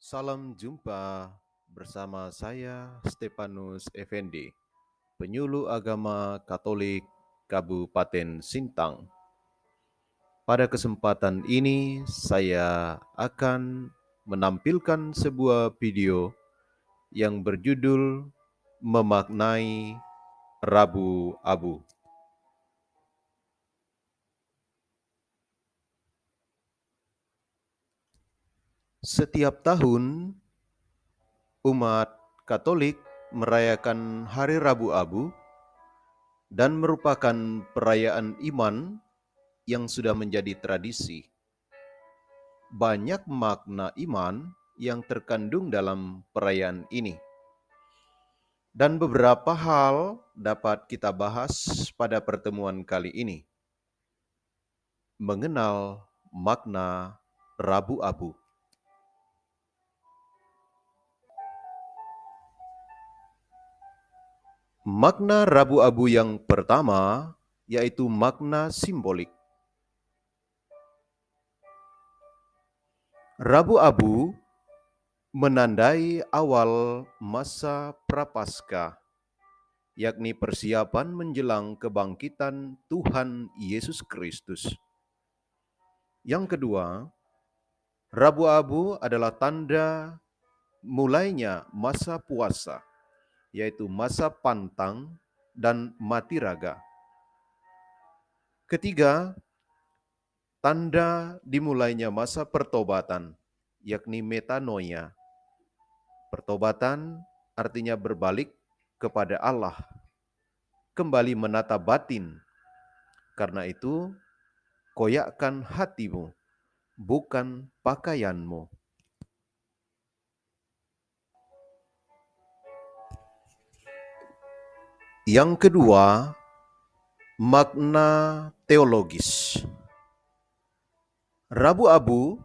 Salam jumpa bersama saya Stefanus Effendi, penyuluh agama Katolik Kabupaten Sintang. Pada kesempatan ini saya akan menampilkan sebuah video yang berjudul Memaknai Rabu Abu. Setiap tahun, umat Katolik merayakan Hari Rabu Abu dan merupakan perayaan iman yang sudah menjadi tradisi. Banyak makna iman yang terkandung dalam perayaan ini. Dan beberapa hal dapat kita bahas pada pertemuan kali ini. Mengenal makna Rabu Abu. Makna Rabu Abu yang pertama yaitu makna simbolik. Rabu Abu menandai awal masa prapaskah, yakni persiapan menjelang kebangkitan Tuhan Yesus Kristus. Yang kedua, Rabu Abu adalah tanda mulainya masa puasa yaitu masa pantang dan mati raga. Ketiga, tanda dimulainya masa pertobatan, yakni metanoia. Pertobatan artinya berbalik kepada Allah, kembali menata batin. Karena itu, koyakkan hatimu, bukan pakaianmu. Yang kedua, makna teologis. Rabu abu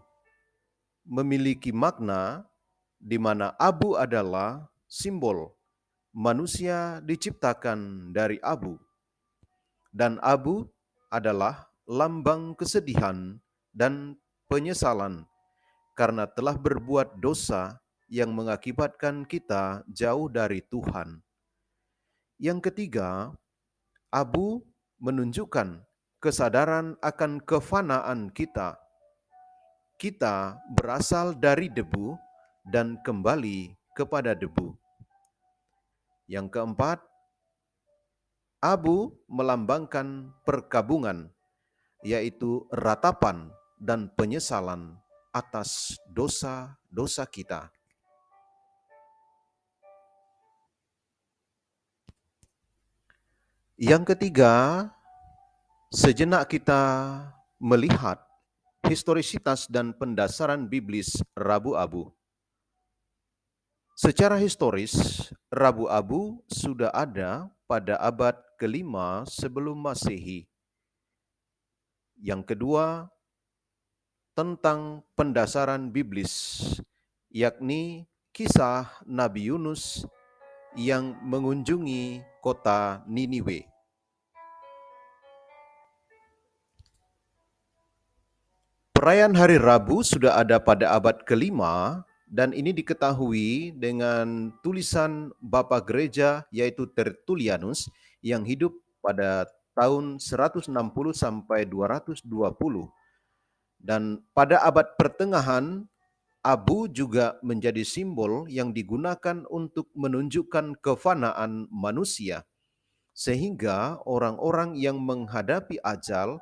memiliki makna di mana abu adalah simbol manusia diciptakan dari abu, dan abu adalah lambang kesedihan dan penyesalan karena telah berbuat dosa yang mengakibatkan kita jauh dari Tuhan. Yang ketiga, abu menunjukkan kesadaran akan kefanaan kita. Kita berasal dari debu dan kembali kepada debu. Yang keempat, abu melambangkan perkabungan, yaitu ratapan dan penyesalan atas dosa-dosa kita. Yang ketiga, sejenak kita melihat historisitas dan pendasaran biblis Rabu Abu. Secara historis, Rabu Abu sudah ada pada abad kelima sebelum Masehi. Yang kedua, tentang pendasaran biblis, yakni kisah Nabi Yunus yang mengunjungi kota Niniwe. Perayaan Hari Rabu sudah ada pada abad kelima dan ini diketahui dengan tulisan Bapak Gereja yaitu Tertullianus yang hidup pada tahun 160 sampai 220. Dan pada abad pertengahan Abu juga menjadi simbol yang digunakan untuk menunjukkan kefanaan manusia, sehingga orang-orang yang menghadapi ajal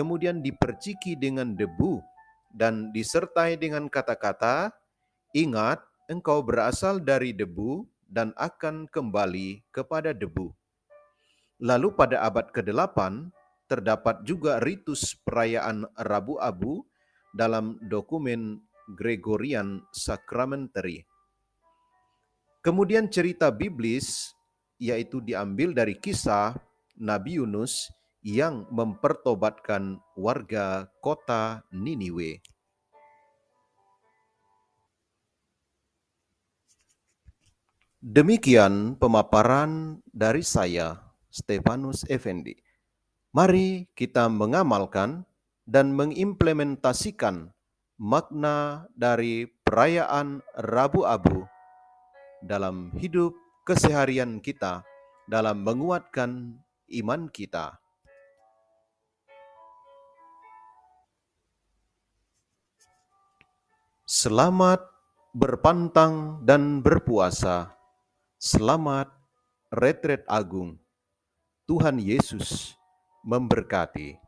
kemudian diperciki dengan debu dan disertai dengan kata-kata, "Ingat, engkau berasal dari debu dan akan kembali kepada debu." Lalu pada abad ke-8 terdapat juga ritus perayaan Rabu Abu dalam dokumen Gregorian Sacramentary. Kemudian cerita biblis yaitu diambil dari kisah Nabi Yunus yang mempertobatkan warga kota Niniwe. Demikian pemaparan dari saya, Stefanus Effendi. Mari kita mengamalkan dan mengimplementasikan makna dari perayaan Rabu Abu dalam hidup keseharian kita dalam menguatkan iman kita. Selamat berpantang dan berpuasa. Selamat retret agung. Tuhan Yesus memberkati.